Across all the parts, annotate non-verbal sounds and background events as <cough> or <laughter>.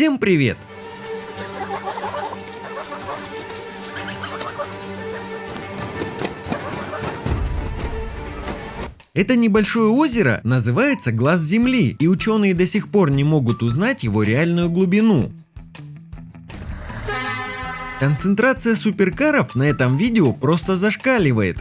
Всем привет! Это небольшое озеро называется Глаз Земли, и ученые до сих пор не могут узнать его реальную глубину. Концентрация суперкаров на этом видео просто зашкаливает.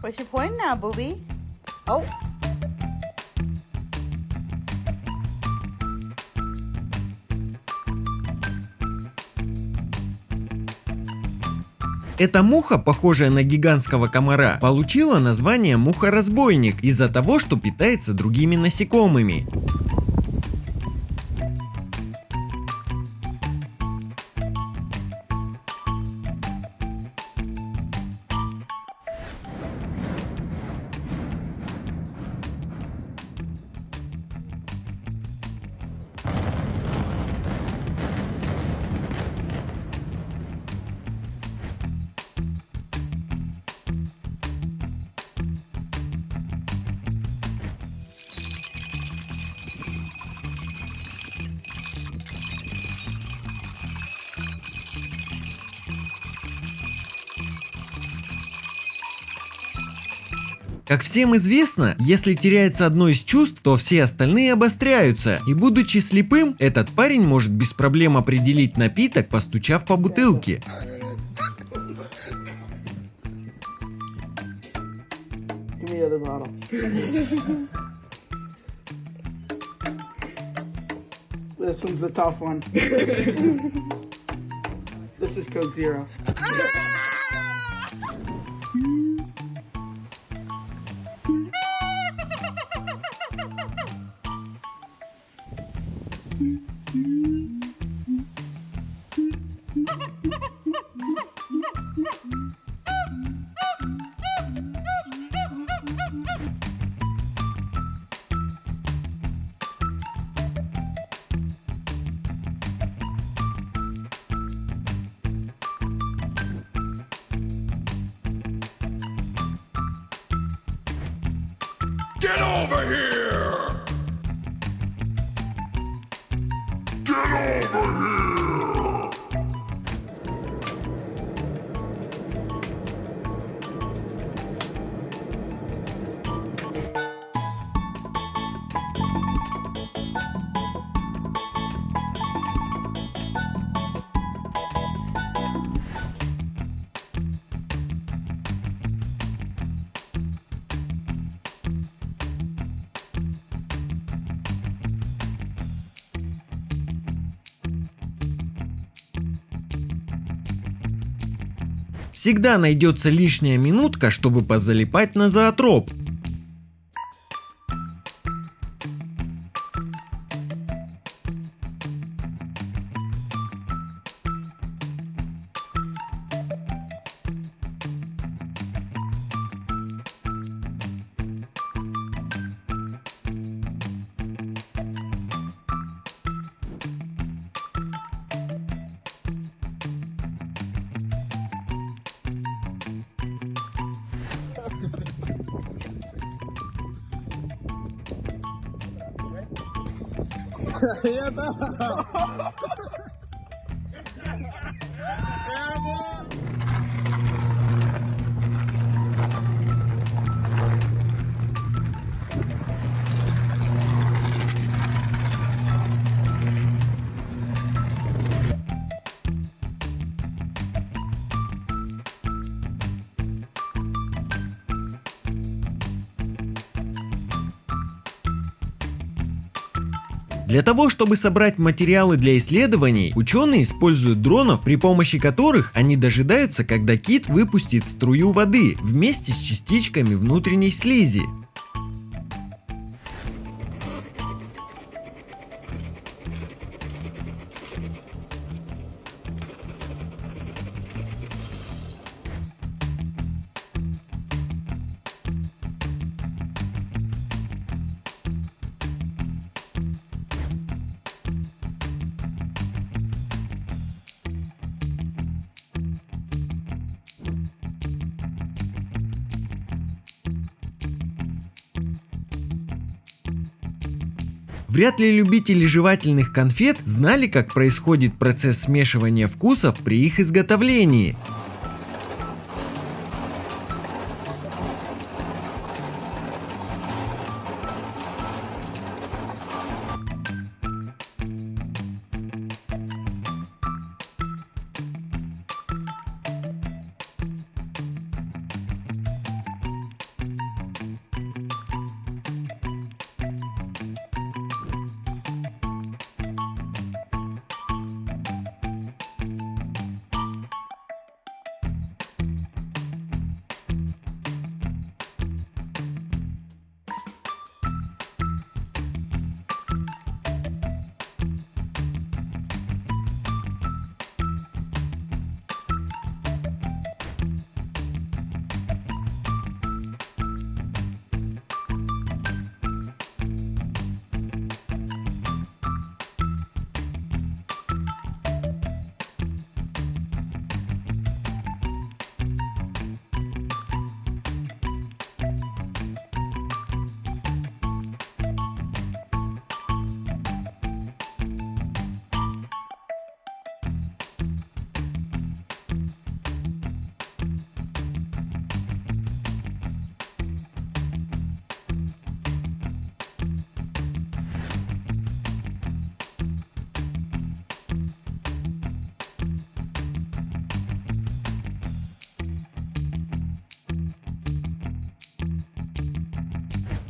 What's your point now, booby? Oh. Эта муха, похожая на гигантского комара, получила название муха-разбойник из-за того, что питается другими насекомыми. Как всем известно, если теряется одно из чувств, то все остальные обостряются. И будучи слепым, этот парень может без проблем определить напиток, постучав по бутылке. This one's the tough one. <laughs> this is Coke Zero. Get over here! Всегда найдется лишняя минутка, чтобы позалипать на зоотроп. Aí é <laughs> Для того, чтобы собрать материалы для исследований, ученые используют дронов, при помощи которых они дожидаются, когда кит выпустит струю воды вместе с частичками внутренней слизи. Вряд ли любители жевательных конфет знали, как происходит процесс смешивания вкусов при их изготовлении.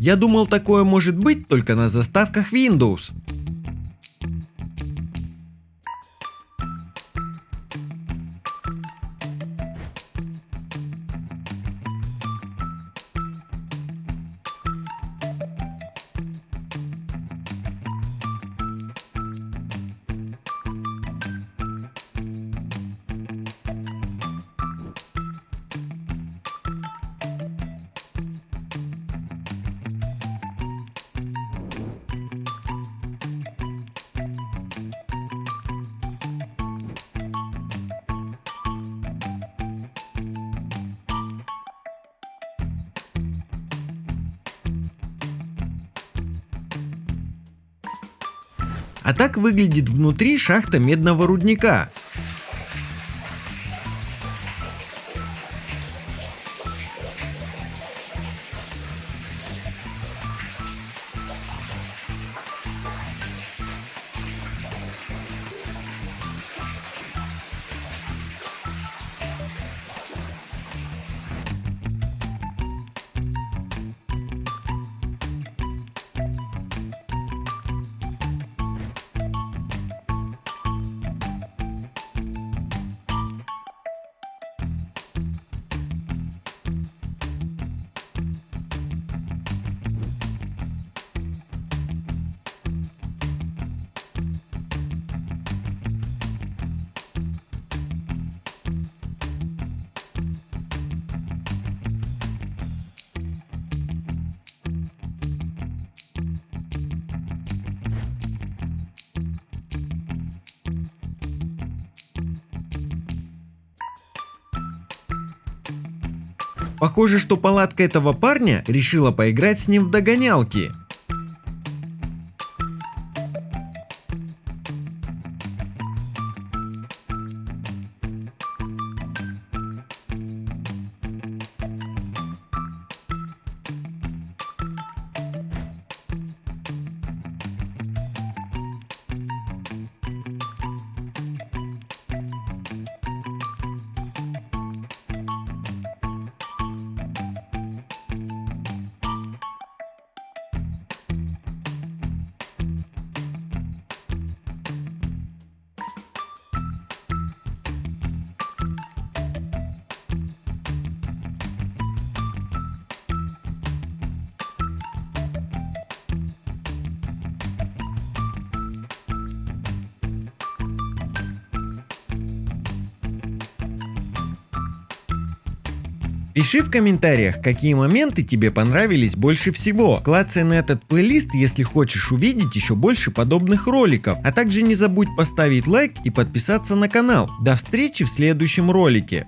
Я думал такое может быть только на заставках Windows. А так выглядит внутри шахта медного рудника. Похоже, что палатка этого парня решила поиграть с ним в догонялки. Пиши в комментариях, какие моменты тебе понравились больше всего. Клацай на этот плейлист, если хочешь увидеть еще больше подобных роликов. А также не забудь поставить лайк и подписаться на канал. До встречи в следующем ролике.